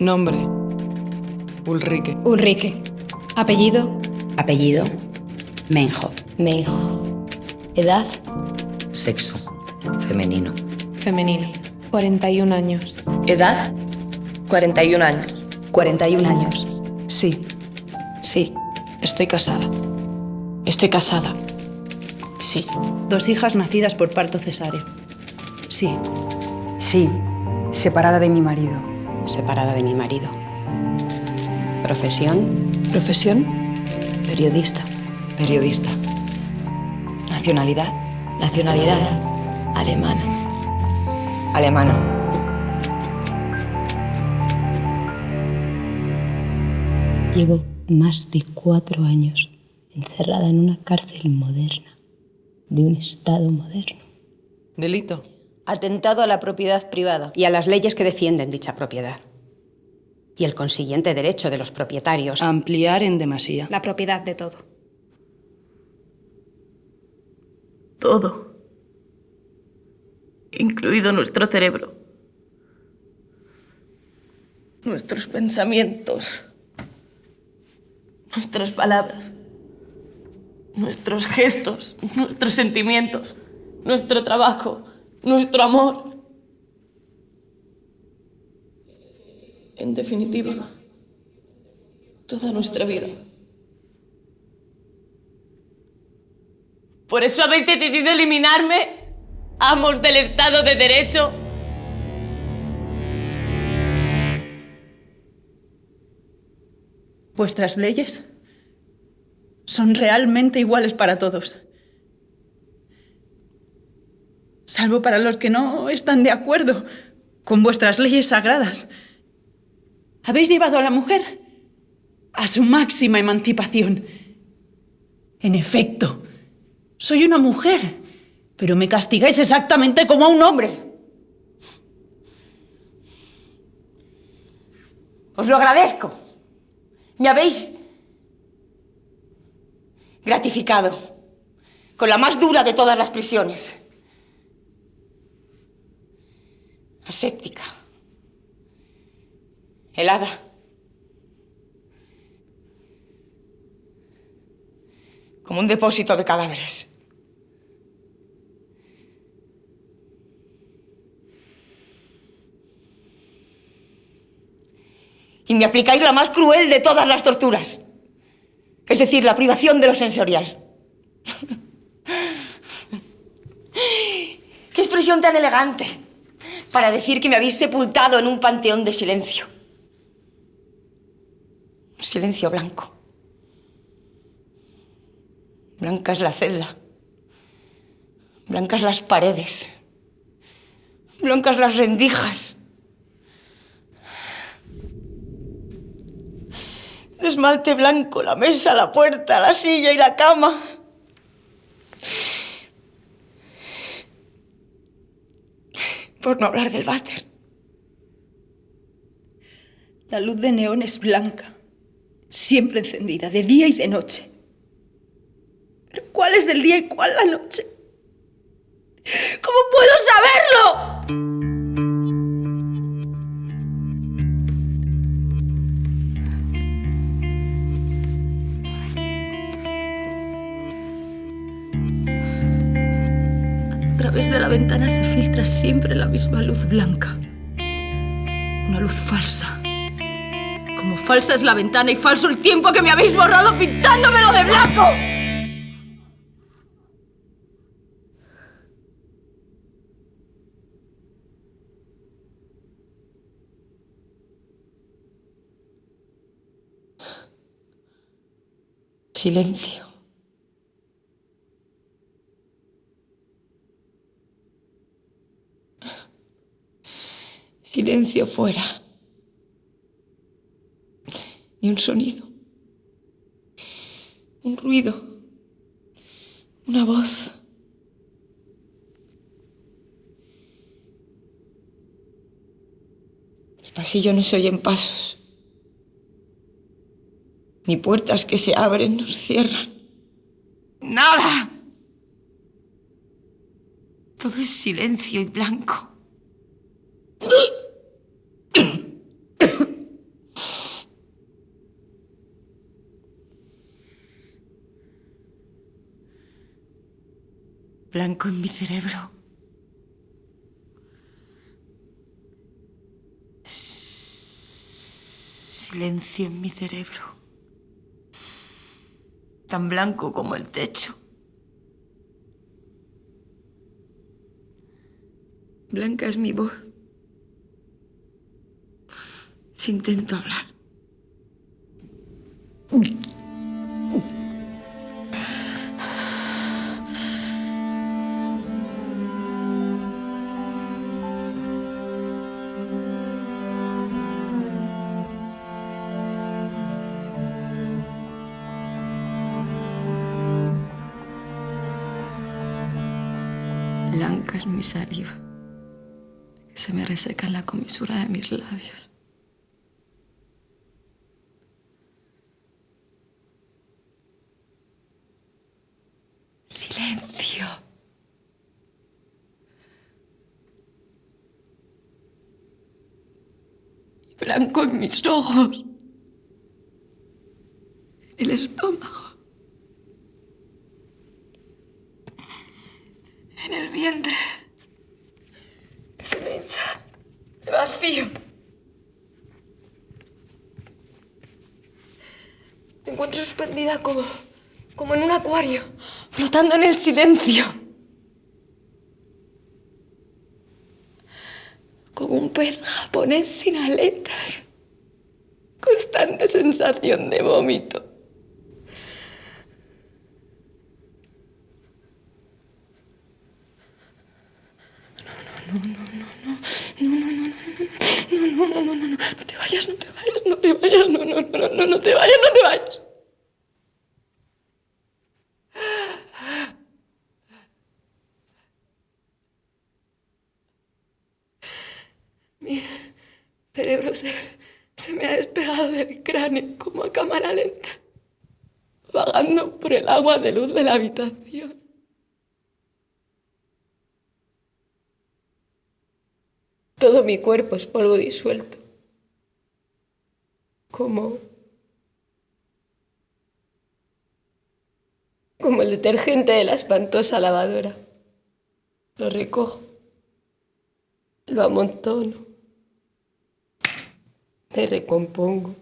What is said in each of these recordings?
Nombre. Ulrike. Ulrike. Apellido. Apellido. Menjo. Menjo. Edad. Sexo. Femenino. Femenino. 41 años. Edad. 41 años. 41 años. Sí. Sí. Estoy casada. Estoy casada. Sí. Dos hijas nacidas por parto cesáreo. Sí. Sí. Separada de mi marido. Separada de mi marido. Profesión. Profesión. Periodista. Periodista. Nacionalidad. Nacionalidad. Alemana. Alemana. Llevo más de cuatro años encerrada en una cárcel moderna, de un Estado moderno. Delito. Atentado a la propiedad privada. Y a las leyes que defienden dicha propiedad. Y el consiguiente derecho de los propietarios. A ampliar en demasía. La propiedad de todo. Todo. Incluido nuestro cerebro. Nuestros pensamientos. Nuestras palabras. Nuestros gestos. Nuestros sentimientos. Nuestro trabajo. Nuestro amor. En definitiva, toda nuestra vida. Por eso habéis decidido eliminarme, amos del Estado de Derecho. Vuestras leyes son realmente iguales para todos. Salvo para los que no están de acuerdo con vuestras leyes sagradas. Habéis llevado a la mujer a su máxima emancipación. En efecto, soy una mujer, pero me castigáis exactamente como a un hombre. Os lo agradezco. Me habéis gratificado con la más dura de todas las prisiones. Aséptica. Helada. Como un depósito de cadáveres. Y me aplicáis la más cruel de todas las torturas. Es decir, la privación de lo sensorial. ¡Qué expresión tan elegante! Para decir que me habéis sepultado en un panteón de silencio. Silencio blanco. Blanca es la celda. Blancas las paredes. Blancas las rendijas. De esmalte blanco la mesa, la puerta, la silla y la cama. Por no hablar del váter. La luz de neón es blanca, siempre encendida, de día y de noche. ¿Pero cuál es del día y cuál la noche? ¿Cómo puedo saberlo? La ventana se filtra siempre la misma luz blanca. Una luz falsa. Como falsa es la ventana y falso el tiempo que me habéis borrado pintándomelo de blanco. Silencio. Silencio fuera. Ni un sonido. Un ruido. Una voz. Del pasillo no se oyen pasos. Ni puertas que se abren se cierran. ¡Nada! Todo es silencio y blanco. Blanco en mi cerebro. Silencio en mi cerebro. Tan blanco como el techo. Blanca es mi voz. Si intento hablar. Que se me reseca la comisura de mis labios. Silencio. Blanco en mis ojos, el estómago, en el vientre, que se me hincha de vacío. Me encuentro suspendida como, como en un flotando en el silencio. Como un pez japonés sin aletas. Constante sensación de vómito. Cerebro se, se me ha despegado del cráneo como a cámara lenta, vagando por el agua de luz de la habitación. Todo mi cuerpo es polvo disuelto. Como. como el detergente de la espantosa lavadora. Lo recojo. Lo amontono. Me recompongo.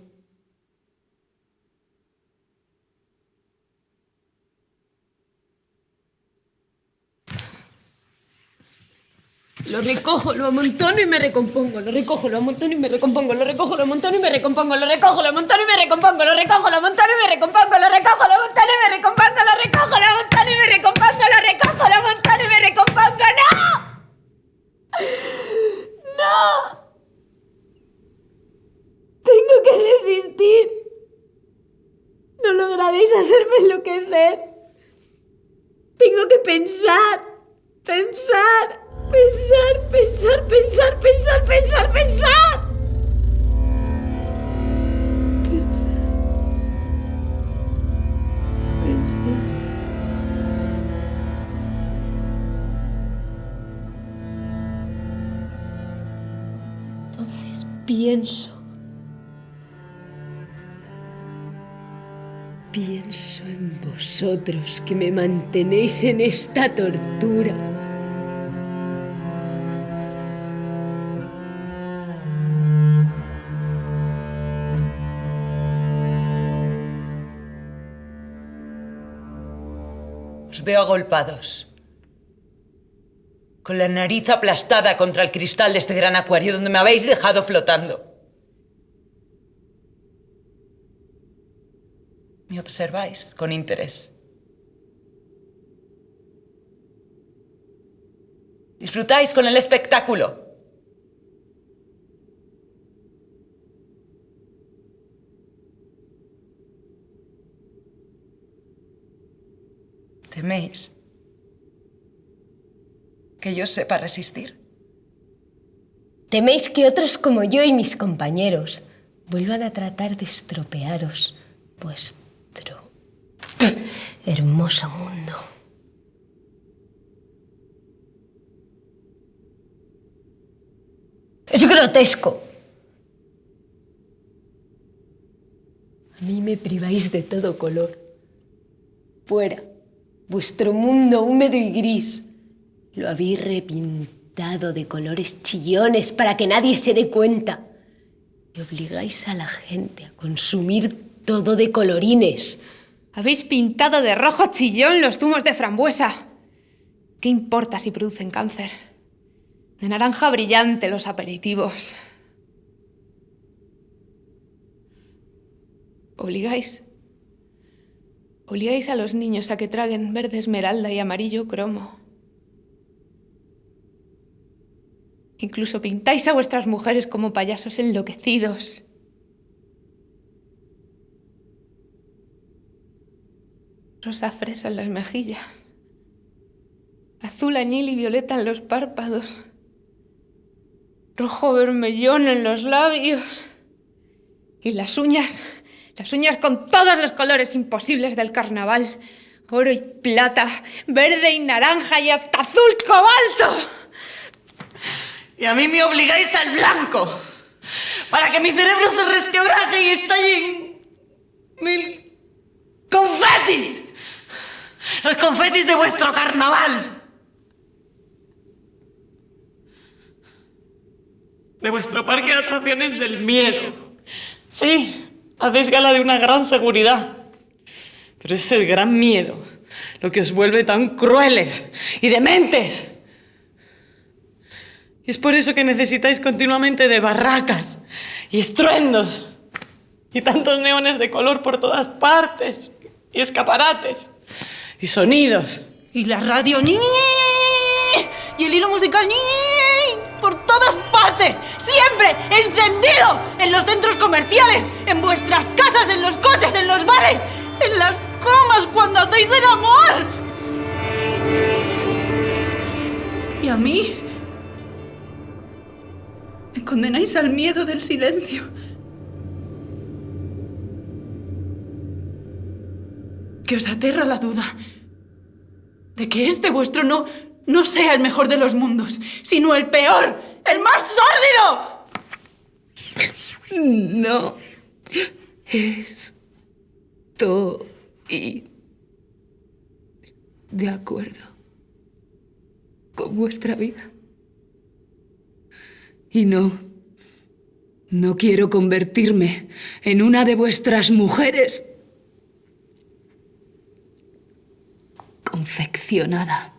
Lo recojo, lo amontono y me recompongo. Lo recojo, lo amontono y me recompongo. Lo recojo, lo amontono y me recompongo. Lo recojo, lo amontono y me recompongo. Lo recojo, lo amontono y me recompongo. Lo recojo, lo amontono y me recompongo. Lo recojo, lo amontono y me recompongo. Lo recojo, lo amontono y me recompongo. ¡No! ¡No! Tengo que resistir. No lograréis hacerme enloquecer. Tengo que pensar, pensar. Pensar, pensar, pensar, pensar, pensar, pensar. Pienso. Pienso en vosotros que me mantenéis en esta tortura. Os veo agolpados. Con la nariz aplastada contra el cristal de este gran acuario donde me habéis dejado flotando. Me observáis con interés. Disfrutáis con el espectáculo. ¿Teméis que yo sepa resistir? Teméis que otros como yo y mis compañeros vuelvan a tratar de estropearos hermoso mundo. Es grotesco. A mí me priváis de todo color. Fuera Vuestro mundo húmedo y gris. Lo habéis repintado de colores chillones para que nadie se dé cuenta. Y obligáis a la gente a consumir todo de colorines. Habéis pintado de rojo chillón los zumos de frambuesa. ¿Qué importa si producen cáncer? De naranja brillante los aperitivos. Obligáis. Obligáis a los niños a que traguen verde esmeralda y amarillo cromo. Incluso pintáis a vuestras mujeres como payasos enloquecidos. Rosa fresa en las mejillas. Azul añil y violeta en los párpados. Rojo vermellón en los labios. Y las uñas, las uñas con todos los colores imposibles del carnaval. Oro y plata, verde y naranja y hasta azul cobalto. Y a mí me obligáis al blanco. Para que mi cerebro se resquebraje y estalle en mil confetis. Los confetis de vuestro carnaval. De vuestro parque de atracciones del miedo. Sí, hacéis gala de una gran seguridad. Pero ese es el gran miedo, lo que os vuelve tan crueles y dementes. Y es por eso que necesitáis continuamente de barracas y estruendos y tantos neones de color por todas partes y escaparates y sonidos. Y la radio ¡ñi! y el hilo musical ¡ñi! por todas partes, siempre encendido, en los centros comerciales, en vuestras casas, en los coches, en los bares, en las comas cuando hacéis el amor. Y a mí me condenáis al miedo del silencio. Que os aterra la duda de que este vuestro no, no sea el mejor de los mundos, sino el peor, el más sórdido. No. Estoy de acuerdo con vuestra vida. Y no, no quiero convertirme en una de vuestras mujeres confeccionada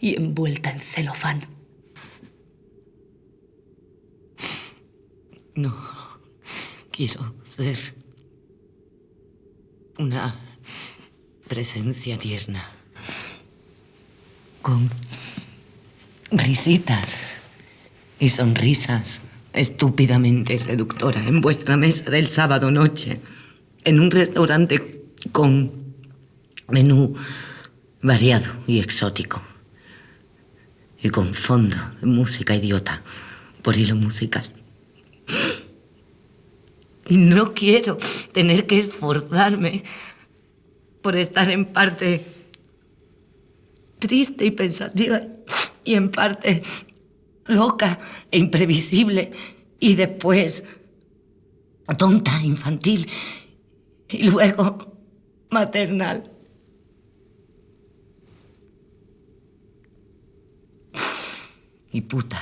y envuelta en celofán. No, quiero ser una presencia tierna, con risitas y sonrisas estúpidamente seductoras en vuestra mesa del sábado noche, en un restaurante con menú variado y exótico, y con fondo de música idiota por hilo musical. Y no quiero tener que esforzarme por estar en parte triste y pensativa y en parte loca e imprevisible y después tonta, infantil y luego maternal. Y puta.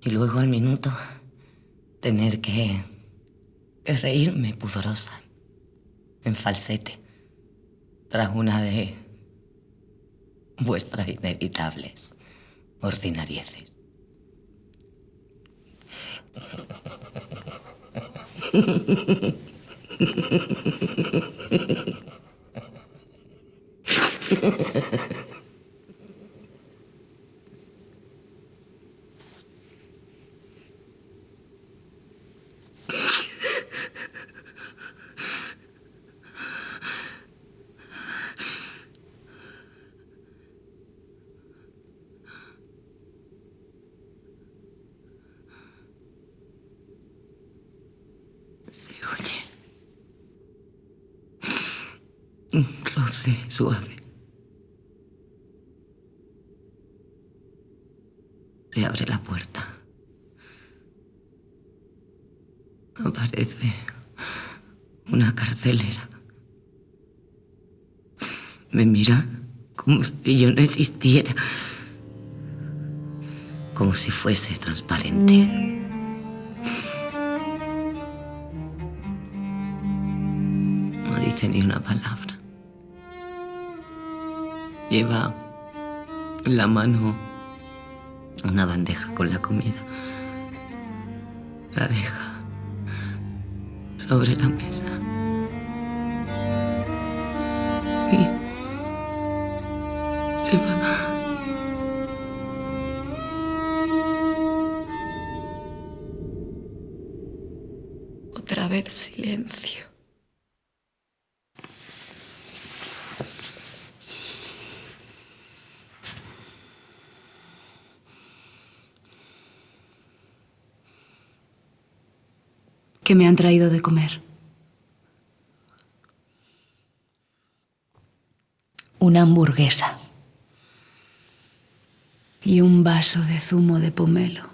Y luego al minuto tener que reírme pudorosa, en falsete, tras una de vuestras inevitables ordinarieces. 兄 弟，我得说。Una carcelera. Me mira como si yo no existiera. Como si fuese transparente. No dice ni una palabra. Lleva en la mano una bandeja con la comida. La deja sobre la mesa. Y se va. Otra vez silencio. ¿Qué me han traído de comer? Una hamburguesa. Y un vaso de zumo de pomelo.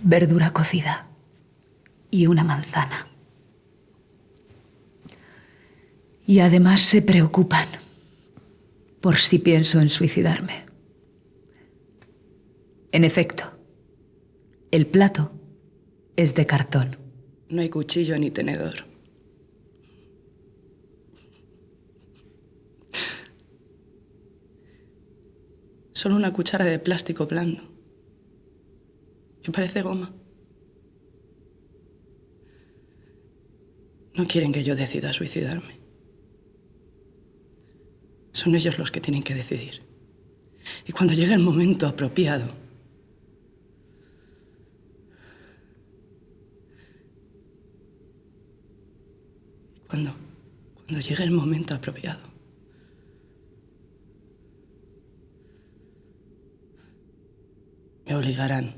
Verdura cocida. Y una manzana. Y además se preocupan por si pienso en suicidarme. En efecto, el plato es de cartón. No hay cuchillo ni tenedor. Solo una cuchara de plástico blando. Que parece goma. No quieren que yo decida suicidarme. Son ellos los que tienen que decidir. Y cuando llegue el momento apropiado, cuando, cuando llegue el momento apropiado, me obligarán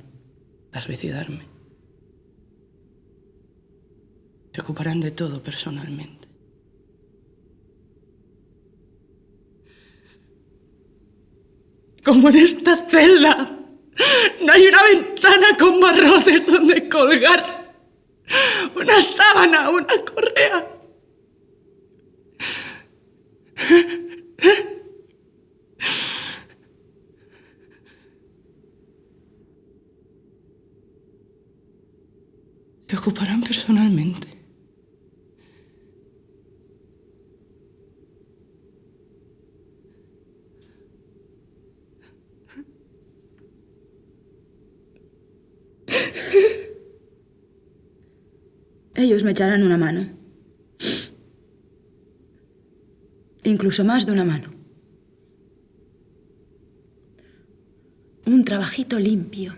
a suicidarme. Se ocuparán de todo personalmente. Como en esta celda. No hay una ventana con barrotes donde colgar una sábana, una correa. Se ocuparán personalmente. Ellos me echarán una mano. Incluso más de una mano. Un trabajito limpio.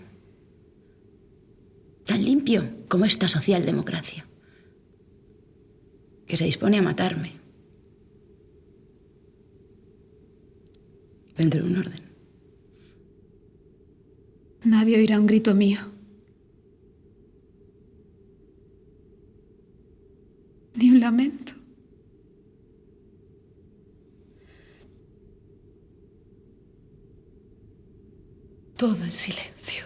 Tan limpio como esta socialdemocracia. Que se dispone a matarme. Dentro de un orden. Nadie oirá un grito mío. Todo en silencio.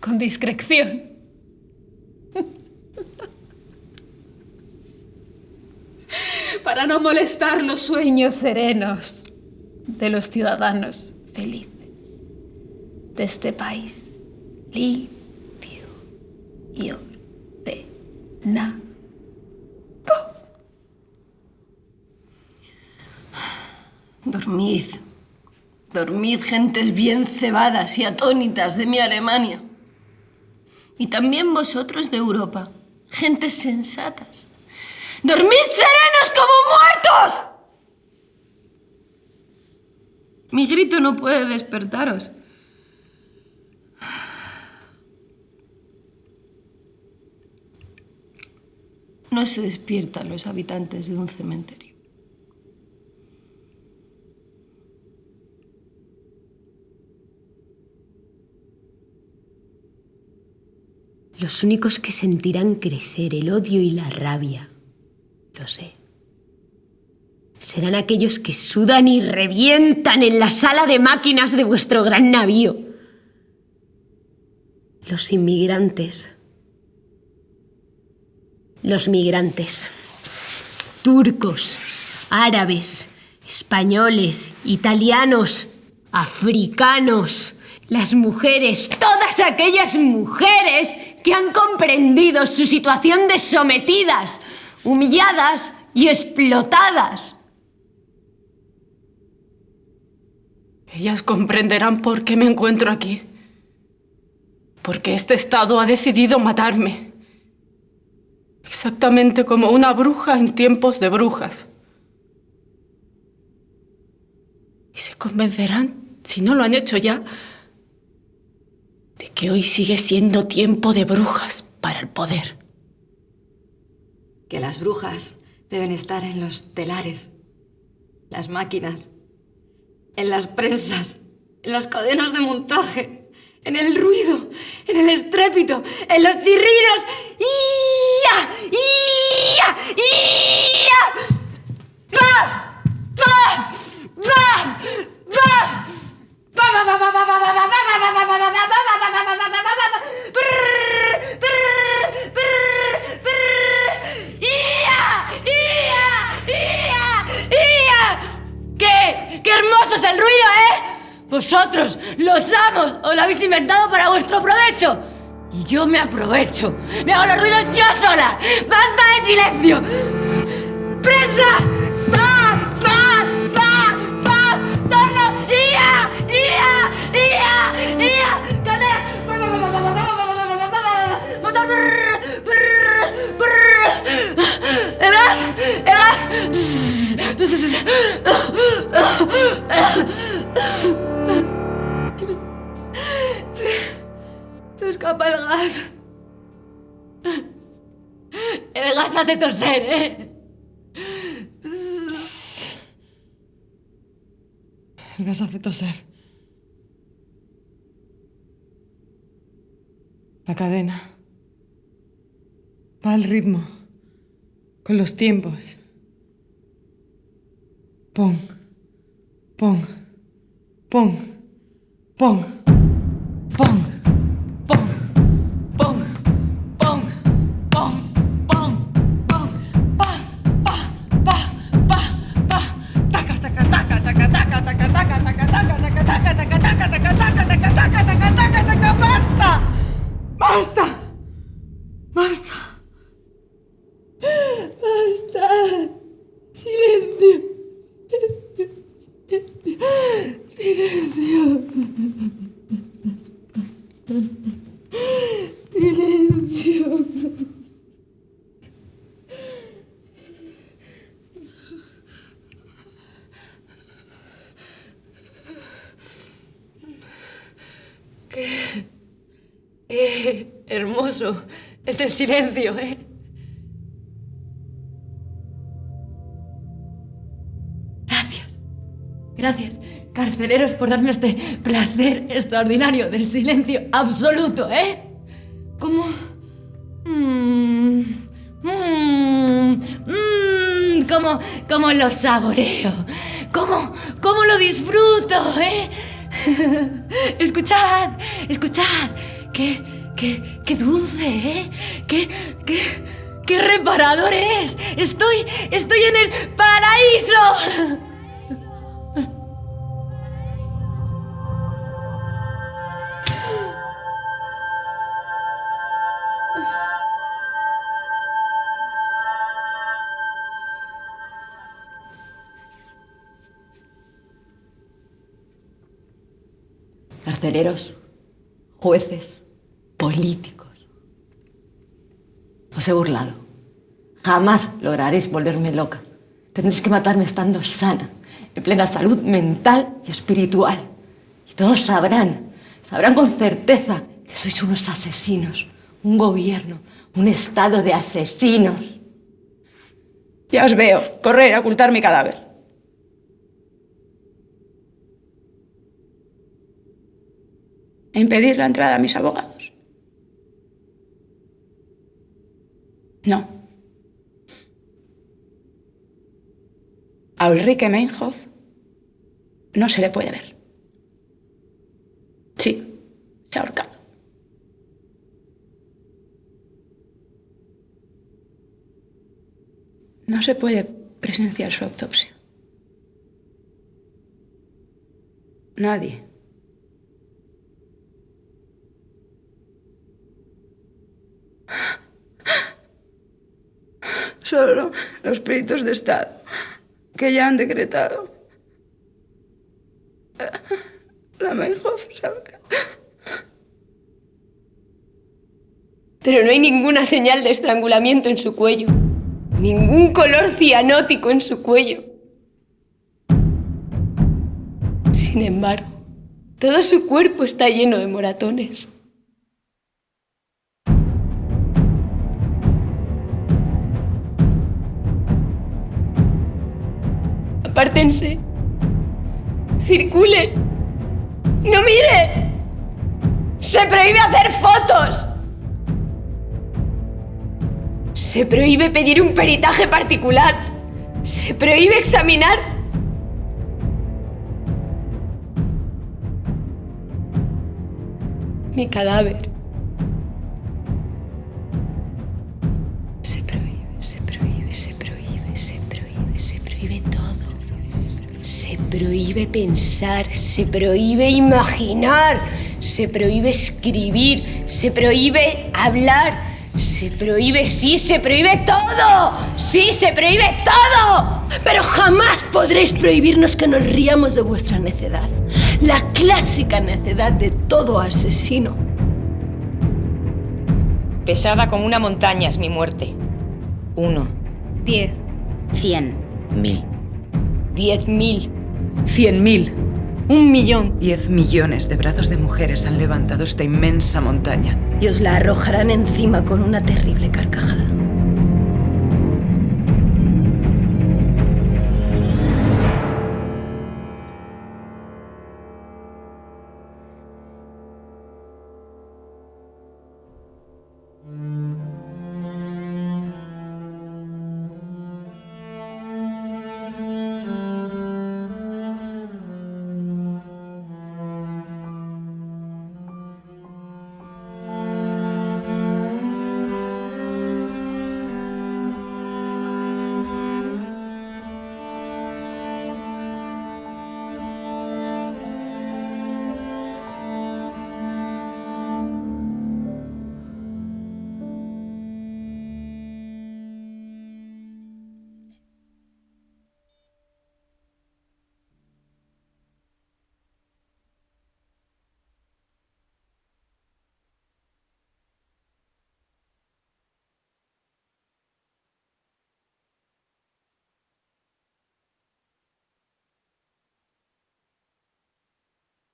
Con discreción. Para no molestar los sueños serenos de los ciudadanos felices de este país limpio y ordenado. Dormid. Dormid, gentes bien cebadas y atónitas de mi Alemania. Y también vosotros de Europa, gentes sensatas. ¡Dormid serenos como muertos! Mi grito no puede despertaros. No se despiertan los habitantes de un cementerio. Los únicos que sentirán crecer el odio y la rabia, lo sé, serán aquellos que sudan y revientan en la sala de máquinas de vuestro gran navío. Los inmigrantes. Los migrantes. Turcos, árabes, españoles, italianos, africanos, las mujeres, todas aquellas mujeres que han comprendido su situación de sometidas, humilladas y explotadas. Ellas comprenderán por qué me encuentro aquí. Porque este Estado ha decidido matarme. Exactamente como una bruja en tiempos de brujas. Y se convencerán, si no lo han hecho ya, de que hoy sigue siendo tiempo de brujas para el poder. Que las brujas deben estar en los telares, las máquinas, en las prensas, en las cadenas de montaje, en el ruido, en el estrépito, en los chirridos. ¡Ia! ¡Ia! ¡Ia! ¡Va! ¿Qué? ¡Qué hermoso es el ruido, eh! Vosotros, los amos, os lo habéis inventado para vuestro provecho. Y yo me aprovecho. Me hago los ruidos yo sola. ¡Basta de silencio! ¡Presa! ¡Va! ¡Va! ¡Va! ¡Va! ¡Torno! ¡Ia! ¡Ia! ¡Ia! ¡Ia! ¡Cadena! ¡Motor! ¡El gas! ¡El gas! Se escapa el gas. Gas hace toser, ¿eh? El gas hace toser. La cadena. Va al ritmo. Con los tiempos. Pon. Pon. Pon. Pon. Pon. Silencio, ¿eh? Gracias. Gracias, carceleros, por darme este placer extraordinario del silencio absoluto, ¿eh? Como... Mmm, mmm, mmm, como lo saboreo, como, como lo disfruto, ¿eh? escuchad, escuchad, qué, qué, dulce, ¿eh? Qué, qué, qué reparador es. Estoy, estoy en el paraíso. Carceleros, jueces, políticos. Os he burlado. Jamás lograréis volverme loca. Tendréis que matarme estando sana, en plena salud mental y espiritual. Y todos sabrán, sabrán con certeza que sois unos asesinos, un gobierno, un estado de asesinos. Ya os veo, correr a ocultar mi cadáver. E impedir la entrada a mis abogados. No. A Ulrike Meinhof no se le puede ver. Sí, se ha ahorcado. No se puede presenciar su autopsia. Nadie. Solo los peritos de Estado que ya han decretado. La Meinhof ahorcado. Pero no hay ninguna señal de estrangulamiento en su cuello. Ningún color cianótico en su cuello. Sin embargo, todo su cuerpo está lleno de moratones. Apártense. Circule. ¡No mire! ¡Se prohíbe hacer fotos! Se prohíbe pedir un peritaje particular. Se prohíbe examinar. Mi cadáver. Prohíbe pensar, se prohíbe imaginar, se prohíbe escribir, se prohíbe hablar. Se prohíbe, sí, se prohíbe todo. Sí, se prohíbe todo. Pero jamás podréis prohibirnos que nos riamos de vuestra necedad. La clásica necedad de todo asesino. Pesada como una montaña es mi muerte. Uno. Diez. Cien. Mil. Diez mil. Cien mil. Un millón. Diez millones de brazos de mujeres han levantado esta inmensa montaña. Y os la arrojarán encima con una terrible carcajada.